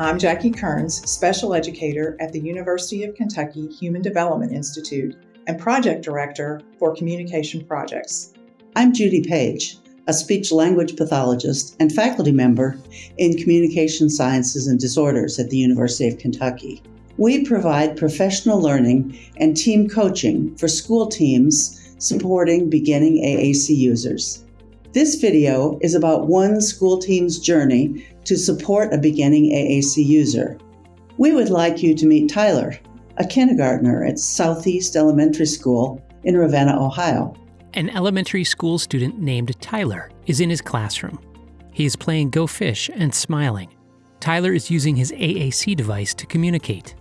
I'm Jackie Kearns, Special Educator at the University of Kentucky Human Development Institute and Project Director for Communication Projects. I'm Judy Page, a speech language pathologist and faculty member in Communication Sciences and Disorders at the University of Kentucky. We provide professional learning and team coaching for school teams supporting beginning AAC users. This video is about one school team's journey to support a beginning AAC user. We would like you to meet Tyler, a kindergartner at Southeast Elementary School in Ravenna, Ohio. An elementary school student named Tyler is in his classroom. He is playing Go Fish and smiling. Tyler is using his AAC device to communicate.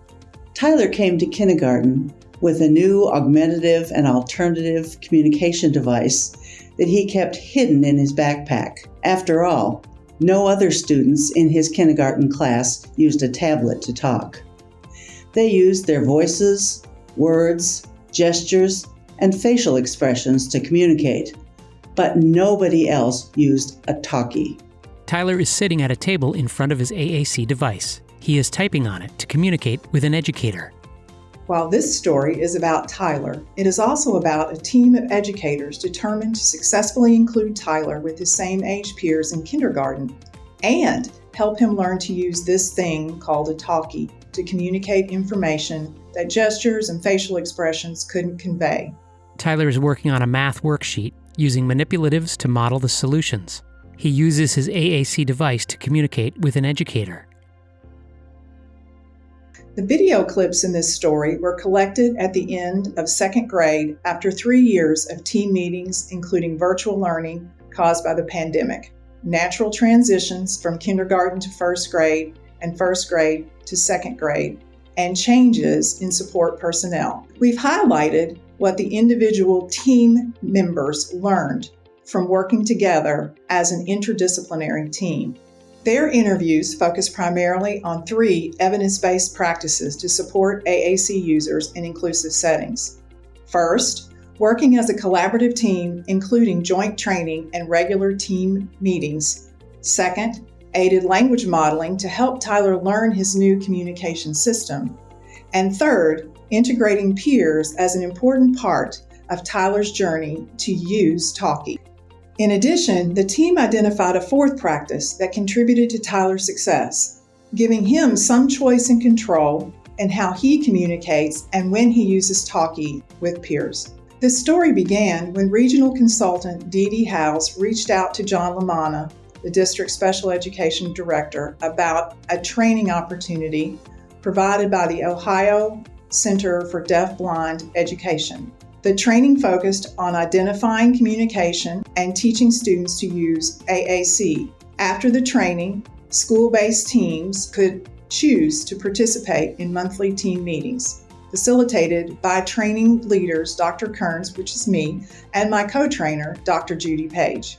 Tyler came to kindergarten with a new augmentative and alternative communication device that he kept hidden in his backpack. After all, no other students in his kindergarten class used a tablet to talk. They used their voices, words, gestures, and facial expressions to communicate, but nobody else used a talkie. Tyler is sitting at a table in front of his AAC device. He is typing on it to communicate with an educator. While this story is about Tyler, it is also about a team of educators determined to successfully include Tyler with his same age peers in kindergarten and help him learn to use this thing called a talkie to communicate information that gestures and facial expressions couldn't convey. Tyler is working on a math worksheet using manipulatives to model the solutions. He uses his AAC device to communicate with an educator. The video clips in this story were collected at the end of second grade after three years of team meetings, including virtual learning caused by the pandemic, natural transitions from kindergarten to first grade and first grade to second grade, and changes in support personnel. We've highlighted what the individual team members learned from working together as an interdisciplinary team. Their interviews focus primarily on three evidence based practices to support AAC users in inclusive settings. First, working as a collaborative team, including joint training and regular team meetings. Second, aided language modeling to help Tyler learn his new communication system. And third, integrating peers as an important part of Tyler's journey to use Talkie. In addition, the team identified a fourth practice that contributed to Tyler's success, giving him some choice and control in how he communicates and when he uses Talkie with peers. This story began when regional consultant Dee Dee Howes reached out to John Lamanna, the district special education director, about a training opportunity provided by the Ohio Center for Deaf-Blind Education. The training focused on identifying communication and teaching students to use AAC. After the training, school based teams could choose to participate in monthly team meetings, facilitated by training leaders Dr. Kearns, which is me, and my co trainer, Dr. Judy Page.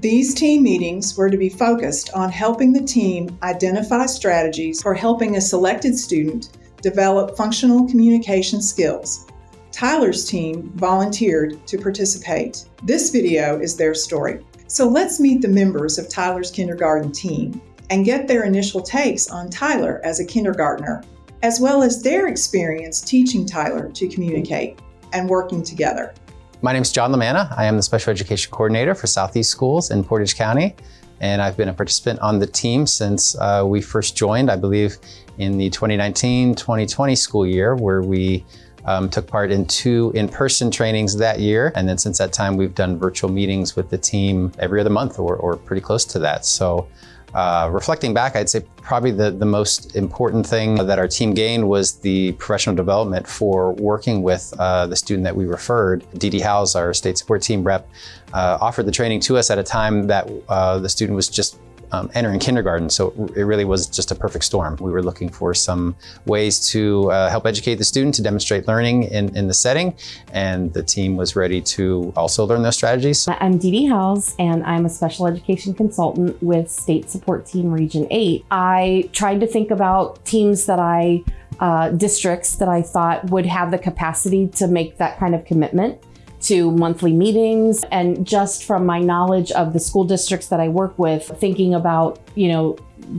These team meetings were to be focused on helping the team identify strategies for helping a selected student develop functional communication skills Tyler's team volunteered to participate. This video is their story. So let's meet the members of Tyler's kindergarten team and get their initial takes on Tyler as a kindergartner, as well as their experience teaching Tyler to communicate and working together. My name is John Lamanna. I am the Special Education Coordinator for Southeast Schools in Portage County, and I've been a participant on the team since uh, we first joined, I believe, in the 2019-2020 school year, where we um, took part in two in-person trainings that year. And then since that time, we've done virtual meetings with the team every other month or, or pretty close to that. So uh, reflecting back, I'd say probably the, the most important thing that our team gained was the professional development for working with uh, the student that we referred. Dee Dee Howes, our state support team rep, uh, offered the training to us at a time that uh, the student was just um, entering kindergarten. So it really was just a perfect storm. We were looking for some ways to uh, help educate the student to demonstrate learning in, in the setting. And the team was ready to also learn those strategies. I'm Dee Dee Howes, and I'm a special education consultant with State Support Team Region 8. I tried to think about teams that I uh, districts that I thought would have the capacity to make that kind of commitment to monthly meetings. And just from my knowledge of the school districts that I work with, thinking about, you know,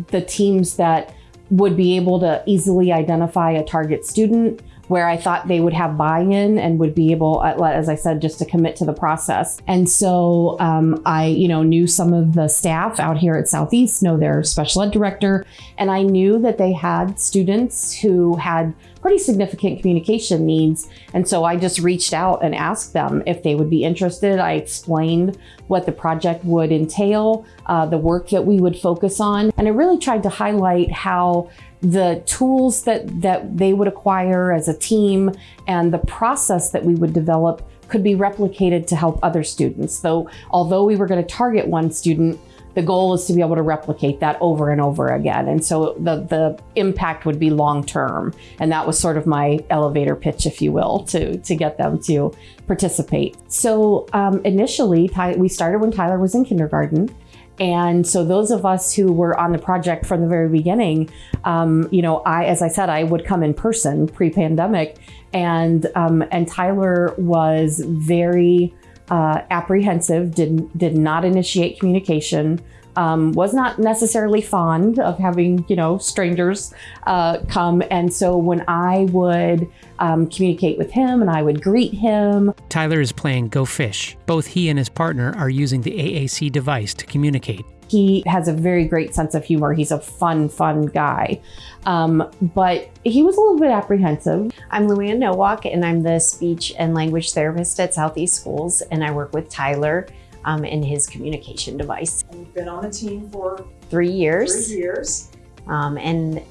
the teams that would be able to easily identify a target student where I thought they would have buy-in and would be able, uh, as I said, just to commit to the process. And so um, I, you know, knew some of the staff out here at Southeast, know their special ed director, and I knew that they had students who had pretty significant communication needs. And so I just reached out and asked them if they would be interested. I explained what the project would entail, uh, the work that we would focus on, and I really tried to highlight how the tools that, that they would acquire as a team and the process that we would develop could be replicated to help other students. So although we were going to target one student, the goal is to be able to replicate that over and over again. And so the, the impact would be long term. And that was sort of my elevator pitch, if you will, to, to get them to participate. So um, initially, Ty we started when Tyler was in kindergarten. And so those of us who were on the project from the very beginning, um, you know, I, as I said, I would come in person pre-pandemic, and um, and Tyler was very uh, apprehensive, did did not initiate communication um, was not necessarily fond of having, you know, strangers uh, come. And so when I would um, communicate with him and I would greet him. Tyler is playing Go Fish. Both he and his partner are using the AAC device to communicate. He has a very great sense of humor. He's a fun, fun guy. Um, but he was a little bit apprehensive. I'm Luann Nowak, and I'm the speech and language therapist at Southeast Schools, and I work with Tyler um, in his communication device. And you've been on the team for three years. Three years. Um, and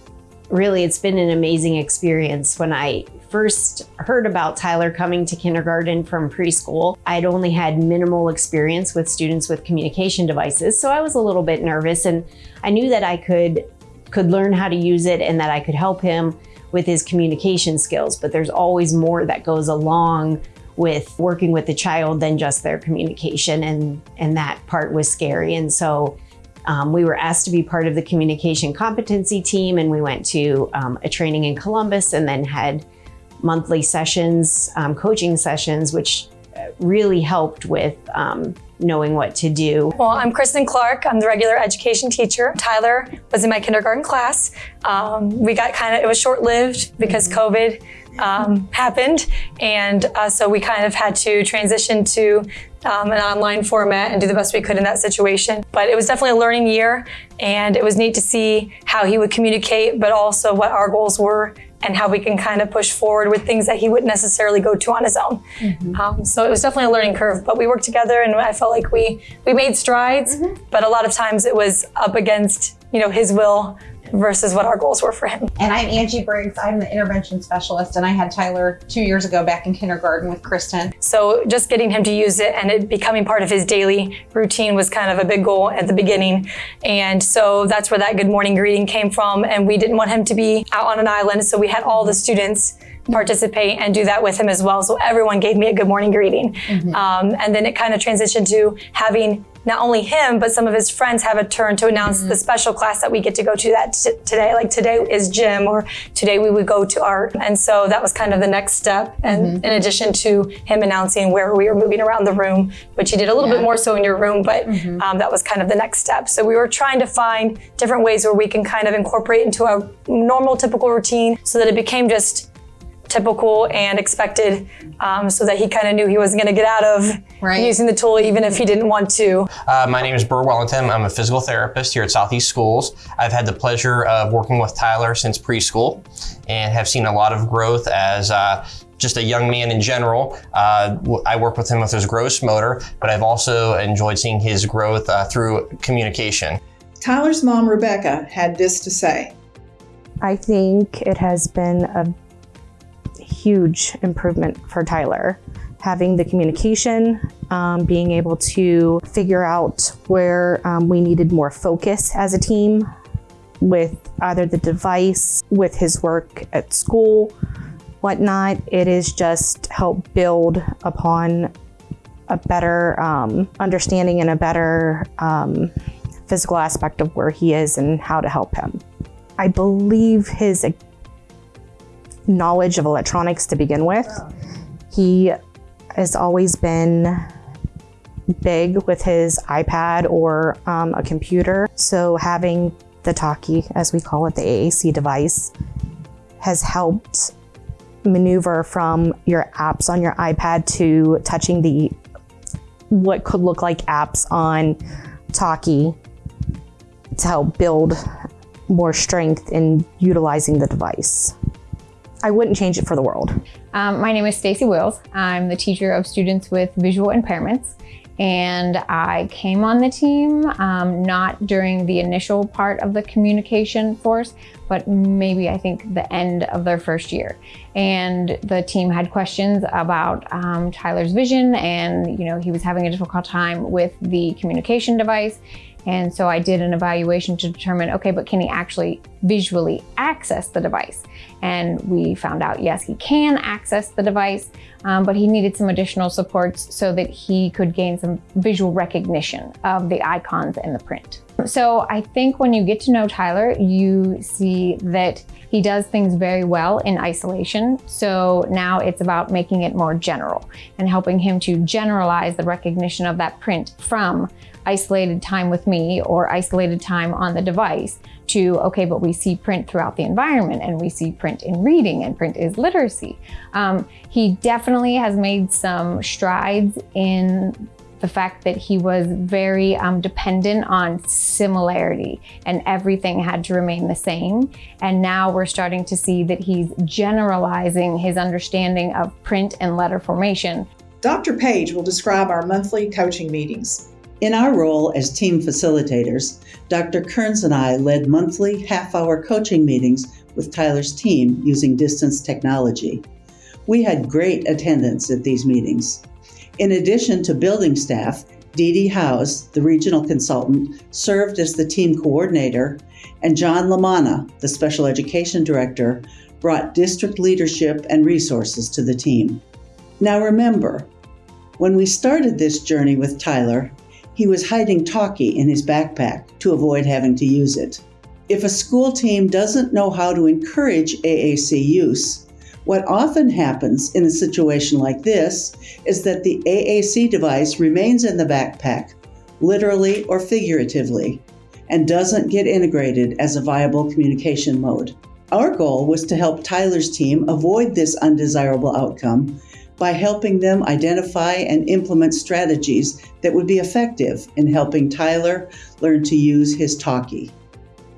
really, it's been an amazing experience. When I first heard about Tyler coming to kindergarten from preschool, I'd only had minimal experience with students with communication devices, so I was a little bit nervous, and I knew that I could could learn how to use it and that I could help him with his communication skills. But there's always more that goes along with working with the child than just their communication and and that part was scary. And so um, we were asked to be part of the communication competency team and we went to um, a training in Columbus and then had monthly sessions, um, coaching sessions, which really helped with um, knowing what to do. Well, I'm Kristen Clark. I'm the regular education teacher. Tyler was in my kindergarten class. Um, we got kind of, it was short lived because mm -hmm. COVID um, happened. And uh, so we kind of had to transition to um, an online format and do the best we could in that situation. But it was definitely a learning year and it was neat to see how he would communicate, but also what our goals were and how we can kind of push forward with things that he wouldn't necessarily go to on his own. Mm -hmm. um, so it was definitely a learning curve, but we worked together and I felt like we we made strides, mm -hmm. but a lot of times it was up against you know his will versus what our goals were for him. And I'm Angie Briggs. I'm the intervention specialist and I had Tyler two years ago back in kindergarten with Kristen. So just getting him to use it and it becoming part of his daily routine was kind of a big goal at the beginning. And so that's where that good morning greeting came from. And we didn't want him to be out on an island. So we had all the students participate and do that with him as well. So everyone gave me a good morning greeting. Mm -hmm. um, and then it kind of transitioned to having not only him, but some of his friends have a turn to announce mm -hmm. the special class that we get to go to that today. Like today is gym or today we would go to art. And so that was kind of the next step. And mm -hmm. in addition to him announcing where we were moving around the room, which he did a little yeah. bit more so in your room, but mm -hmm. um, that was kind of the next step. So we were trying to find different ways where we can kind of incorporate into a normal, typical routine so that it became just typical and expected um, so that he kind of knew he wasn't going to get out of right. using the tool even if he didn't want to. Uh, my name is Burr Wellington. I'm a physical therapist here at Southeast Schools. I've had the pleasure of working with Tyler since preschool and have seen a lot of growth as uh, just a young man in general. Uh, I work with him with his gross motor, but I've also enjoyed seeing his growth uh, through communication. Tyler's mom, Rebecca, had this to say. I think it has been a huge improvement for Tyler. Having the communication, um, being able to figure out where um, we needed more focus as a team with either the device, with his work at school, whatnot. It is just help build upon a better um, understanding and a better um, physical aspect of where he is and how to help him. I believe his knowledge of electronics to begin with. He has always been big with his iPad or um, a computer. So having the Talkie, as we call it, the AAC device, has helped maneuver from your apps on your iPad to touching the what could look like apps on Talkie to help build more strength in utilizing the device. I wouldn't change it for the world. Um, my name is Stacy Wills. I'm the teacher of students with visual impairments and I came on the team um, not during the initial part of the communication force, but maybe I think the end of their first year. And the team had questions about um, Tyler's vision and you know he was having a difficult time with the communication device and so I did an evaluation to determine, okay, but can he actually visually access the device? And we found out, yes, he can access the device, um, but he needed some additional supports so that he could gain some visual recognition of the icons and the print. So I think when you get to know Tyler, you see that he does things very well in isolation. So now it's about making it more general and helping him to generalize the recognition of that print from isolated time with me or isolated time on the device to, okay, but we see print throughout the environment and we see print in reading and print is literacy. Um, he definitely has made some strides in the fact that he was very um, dependent on similarity and everything had to remain the same. And now we're starting to see that he's generalizing his understanding of print and letter formation. Dr. Page will describe our monthly coaching meetings. In our role as team facilitators, Dr. Kearns and I led monthly half hour coaching meetings with Tyler's team using distance technology. We had great attendance at these meetings. In addition to building staff, Dee Dee Howes, the regional consultant, served as the team coordinator, and John Lamanna, the special education director, brought district leadership and resources to the team. Now remember, when we started this journey with Tyler, he was hiding Talkie in his backpack to avoid having to use it. If a school team doesn't know how to encourage AAC use, what often happens in a situation like this is that the AAC device remains in the backpack, literally or figuratively, and doesn't get integrated as a viable communication mode. Our goal was to help Tyler's team avoid this undesirable outcome by helping them identify and implement strategies that would be effective in helping Tyler learn to use his talkie.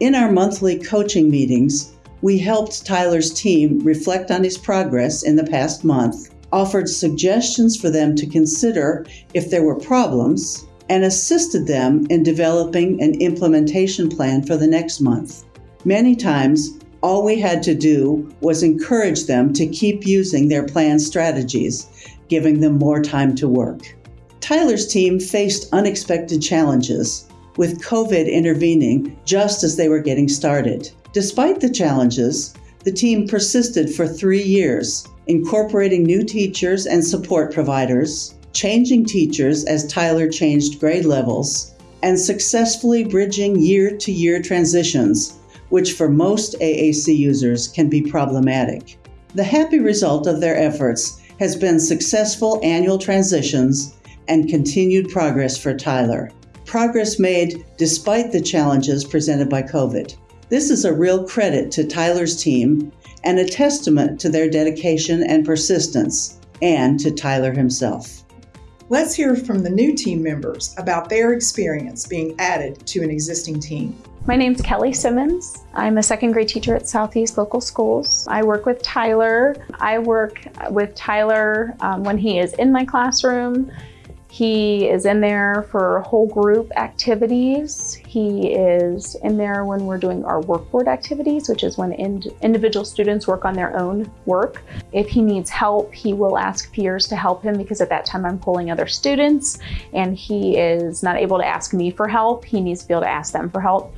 In our monthly coaching meetings, we helped Tyler's team reflect on his progress in the past month, offered suggestions for them to consider if there were problems, and assisted them in developing an implementation plan for the next month. Many times, all we had to do was encourage them to keep using their planned strategies, giving them more time to work. Tyler's team faced unexpected challenges, with COVID intervening just as they were getting started. Despite the challenges, the team persisted for three years, incorporating new teachers and support providers, changing teachers as Tyler changed grade levels, and successfully bridging year to year transitions which for most AAC users can be problematic. The happy result of their efforts has been successful annual transitions and continued progress for Tyler. Progress made despite the challenges presented by COVID. This is a real credit to Tyler's team and a testament to their dedication and persistence, and to Tyler himself. Let's hear from the new team members about their experience being added to an existing team. My name's Kelly Simmons. I'm a second grade teacher at Southeast Local Schools. I work with Tyler. I work with Tyler um, when he is in my classroom. He is in there for whole group activities. He is in there when we're doing our workboard activities, which is when ind individual students work on their own work. If he needs help, he will ask peers to help him because at that time I'm pulling other students and he is not able to ask me for help. He needs to be able to ask them for help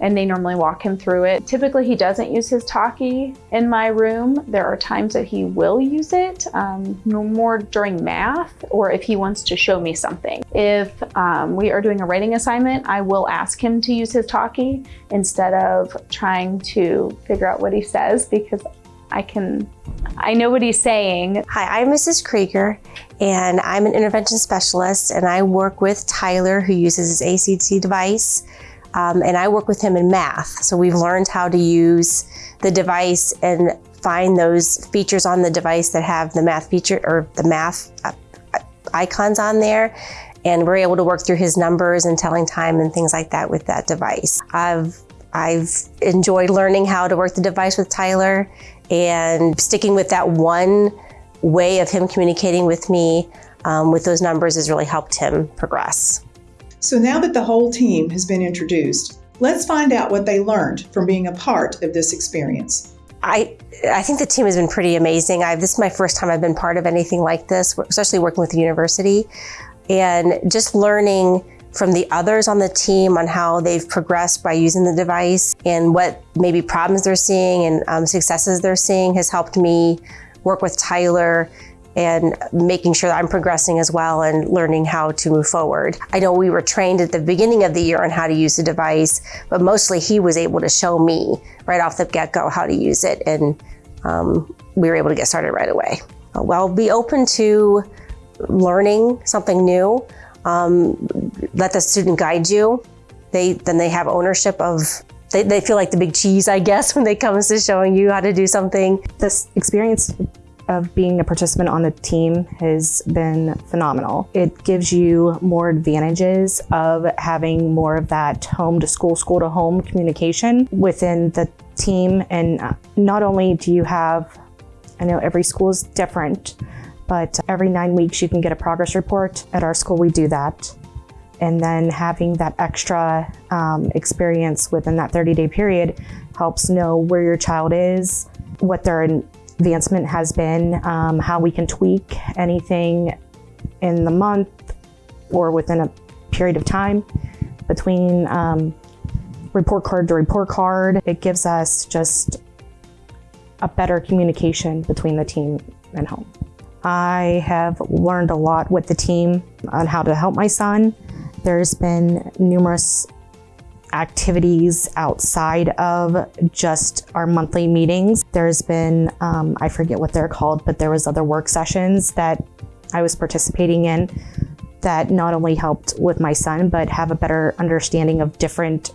and they normally walk him through it. Typically, he doesn't use his talkie in my room. There are times that he will use it, um, more during math or if he wants to show me something. If um, we are doing a writing assignment, I will ask him to use his talkie instead of trying to figure out what he says because I can, I know what he's saying. Hi, I'm Mrs. Krieger and I'm an intervention specialist and I work with Tyler who uses his AAC device Um, and I work with him in math. So we've learned how to use the device and find those features on the device that have the math feature or the math uh, icons on there. And we're able to work through his numbers and telling time and things like that with that device. I've I've enjoyed learning how to work the device with Tyler and sticking with that one way of him communicating with me um, with those numbers has really helped him progress. So now that the whole team has been introduced, let's find out what they learned from being a part of this experience. I, I think the team has been pretty amazing. I, this is my first time I've been part of anything like this, especially working with the university. And just learning from the others on the team on how they've progressed by using the device and what maybe problems they're seeing and um, successes they're seeing has helped me work with Tyler and making sure that I'm progressing as well and learning how to move forward. I know we were trained at the beginning of the year on how to use the device, but mostly he was able to show me right off the get-go how to use it and um, we were able to get started right away. Well, be open to learning something new. Um, let the student guide you. They Then they have ownership of they, they feel like the big cheese, I guess, when they comes to showing you how to do something. This experience of being a participant on the team has been phenomenal. It gives you more advantages of having more of that home to school, school to home communication within the team. And not only do you have, I know every school is different, but every nine weeks you can get a progress report. At our school, we do that. And then having that extra um, experience within that 30 day period helps know where your child is, what their advancement has been, um, how we can tweak anything in the month or within a period of time between um, report card to report card. It gives us just a better communication between the team and home. I have learned a lot with the team on how to help my son. There's been numerous activities outside of just our monthly meetings. There's been, um, I forget what they're called, but there was other work sessions that I was participating in that not only helped with my son, but have a better understanding of different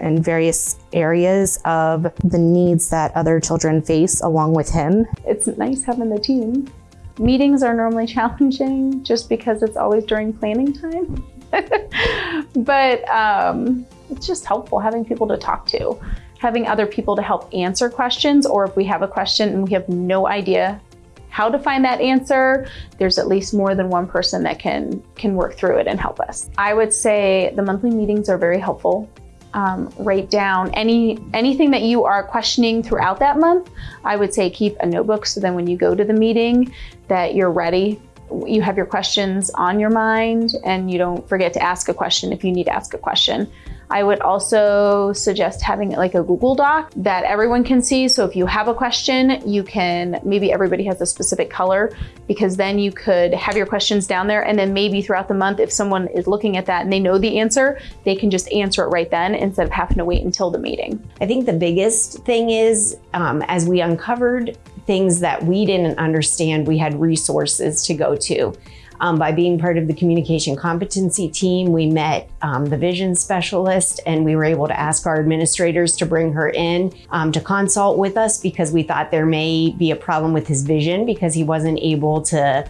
and various areas of the needs that other children face along with him. It's nice having the team. Meetings are normally challenging just because it's always during planning time. but um, it's just helpful having people to talk to, having other people to help answer questions, or if we have a question and we have no idea how to find that answer, there's at least more than one person that can, can work through it and help us. I would say the monthly meetings are very helpful. Um, write down any anything that you are questioning throughout that month. I would say keep a notebook so then when you go to the meeting that you're ready you have your questions on your mind and you don't forget to ask a question if you need to ask a question. I would also suggest having like a Google Doc that everyone can see. So if you have a question, you can, maybe everybody has a specific color because then you could have your questions down there. And then maybe throughout the month, if someone is looking at that and they know the answer, they can just answer it right then instead of having to wait until the meeting. I think the biggest thing is um, as we uncovered things that we didn't understand, we had resources to go to. Um, by being part of the communication competency team, we met um, the vision specialist and we were able to ask our administrators to bring her in um, to consult with us because we thought there may be a problem with his vision because he wasn't able to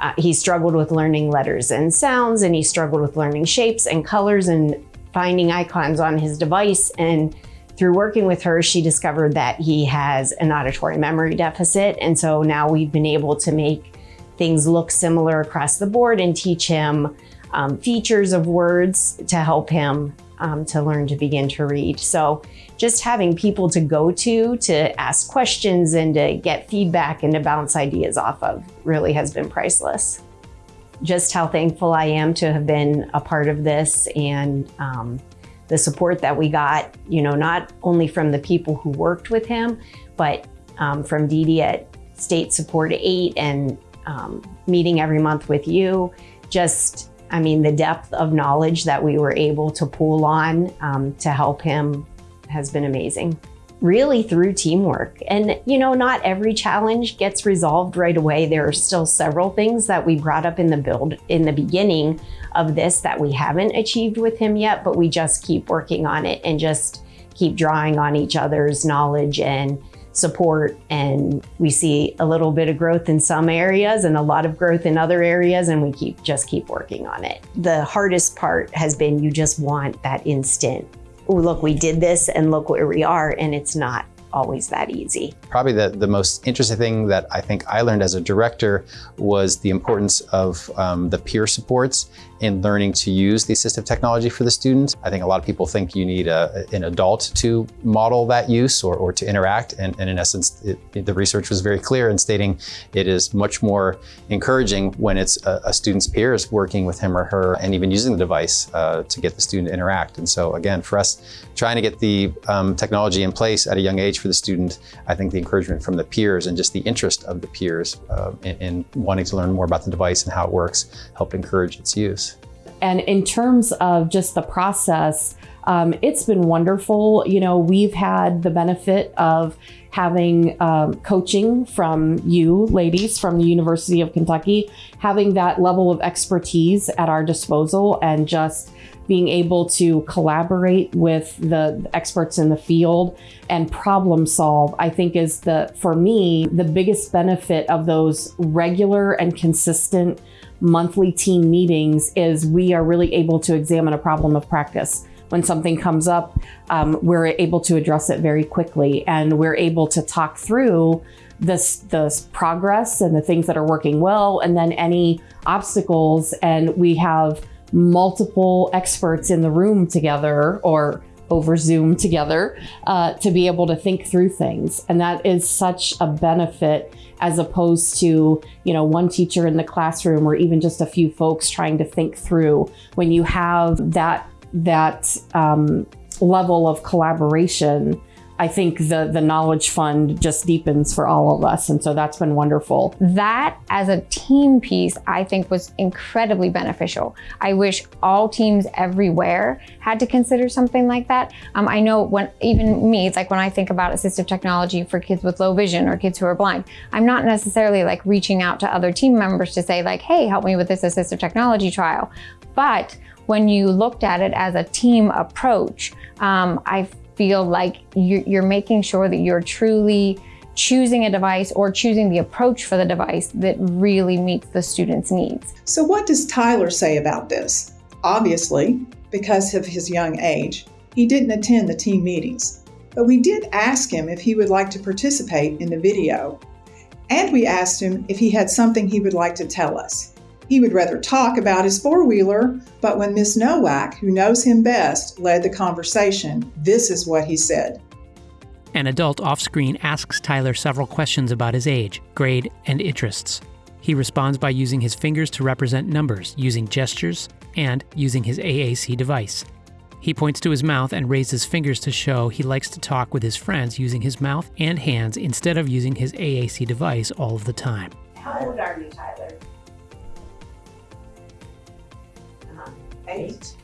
uh, he struggled with learning letters and sounds and he struggled with learning shapes and colors and finding icons on his device and through working with her, she discovered that he has an auditory memory deficit. And so now we've been able to make things look similar across the board and teach him um, features of words to help him um, to learn to begin to read. So just having people to go to to ask questions and to get feedback and to bounce ideas off of really has been priceless. Just how thankful I am to have been a part of this and um, the support that we got, you know, not only from the people who worked with him, but um, from Dee at State Support 8 and um, meeting every month with you. Just, I mean, the depth of knowledge that we were able to pool on um, to help him has been amazing. really through teamwork. And, you know, not every challenge gets resolved right away. There are still several things that we brought up in the build in the beginning of this that we haven't achieved with him yet, but we just keep working on it and just keep drawing on each other's knowledge and support and we see a little bit of growth in some areas and a lot of growth in other areas and we keep just keep working on it. The hardest part has been you just want that instant oh, look, we did this and look where we are. And it's not always that easy. Probably the, the most interesting thing that I think I learned as a director was the importance of um, the peer supports in learning to use the assistive technology for the student. I think a lot of people think you need a, an adult to model that use or, or to interact. And, and in essence, it, the research was very clear in stating it is much more encouraging when it's a, a student's peers working with him or her and even using the device uh, to get the student to interact. And so again, for us, trying to get the um, technology in place at a young age for the student, I think the encouragement from the peers and just the interest of the peers uh, in, in wanting to learn more about the device and how it works helped encourage its use. And in terms of just the process, um, it's been wonderful. You know, we've had the benefit of having um, coaching from you ladies from the University of Kentucky, having that level of expertise at our disposal and just being able to collaborate with the experts in the field and problem solve, I think is the, for me, the biggest benefit of those regular and consistent monthly team meetings is we are really able to examine a problem of practice. When something comes up, um, we're able to address it very quickly and we're able to talk through this, this progress and the things that are working well and then any obstacles and we have multiple experts in the room together or over Zoom together uh, to be able to think through things. And that is such a benefit as opposed to, you know, one teacher in the classroom or even just a few folks trying to think through. When you have that, that um, level of collaboration, I think the, the knowledge fund just deepens for all of us. And so that's been wonderful. That as a team piece, I think was incredibly beneficial. I wish all teams everywhere had to consider something like that. Um, I know when even me, it's like when I think about assistive technology for kids with low vision or kids who are blind, I'm not necessarily like reaching out to other team members to say like, hey, help me with this assistive technology trial. But when you looked at it as a team approach, um, I feel like you're making sure that you're truly choosing a device or choosing the approach for the device that really meets the student's needs. So what does Tyler say about this? Obviously, because of his young age, he didn't attend the team meetings, but we did ask him if he would like to participate in the video. And we asked him if he had something he would like to tell us. He would rather talk about his four wheeler, but when Miss Nowak, who knows him best, led the conversation, this is what he said. An adult off screen asks Tyler several questions about his age, grade, and interests. He responds by using his fingers to represent numbers, using gestures, and using his AAC device. He points to his mouth and raises fingers to show he likes to talk with his friends using his mouth and hands instead of using his AAC device all of the time. How old are you, Tyler? Eight.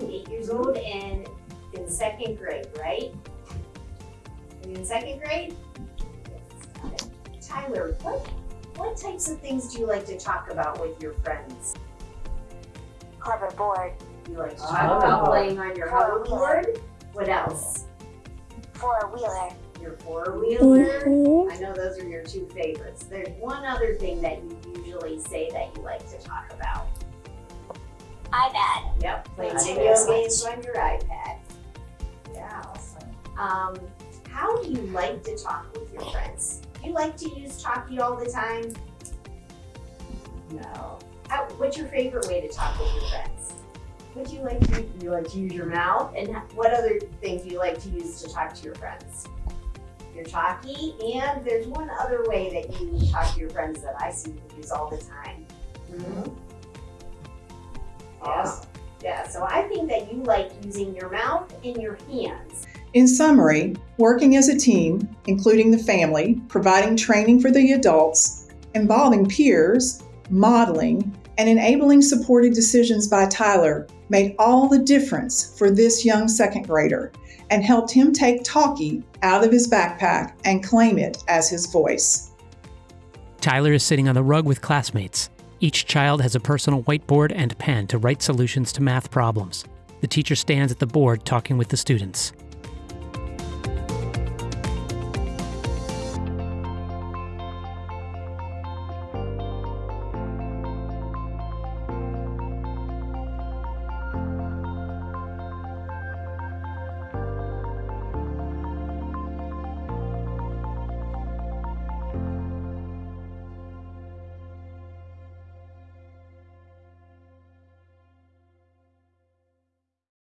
Eight years old and in second grade, right? Are you in second grade? Yes. Tyler, what what types of things do you like to talk about with your friends? Hoverboard. You like to talk oh. about playing on your hoverboard? What else? Four wheeler. Your four wheeler. Mm-hmm. I know those are your two favorites. There's one other thing that you usually say that you like to talk about iPad. Yep, playing video games on your iPad. Yeah. Um, how do you like to talk with your friends? Do you like to use Talkie all the time? No. How, what's your favorite way to talk with your friends? What do you like to you like to use your mouth? And what other things do you like to use to talk to your friends? Your talkie, and there's one other way that you talk to your friends that I see you use all the time. Mm -hmm. Yes. Yeah, so I think that you like using your mouth and your hands. In summary, working as a team, including the family, providing training for the adults, involving peers, modeling, and enabling supported decisions by Tyler made all the difference for this young second grader and helped him take Talkie out of his backpack and claim it as his voice. Tyler is sitting on the rug with classmates. Each child has a personal whiteboard and pen to write solutions to math problems. The teacher stands at the board talking with the students.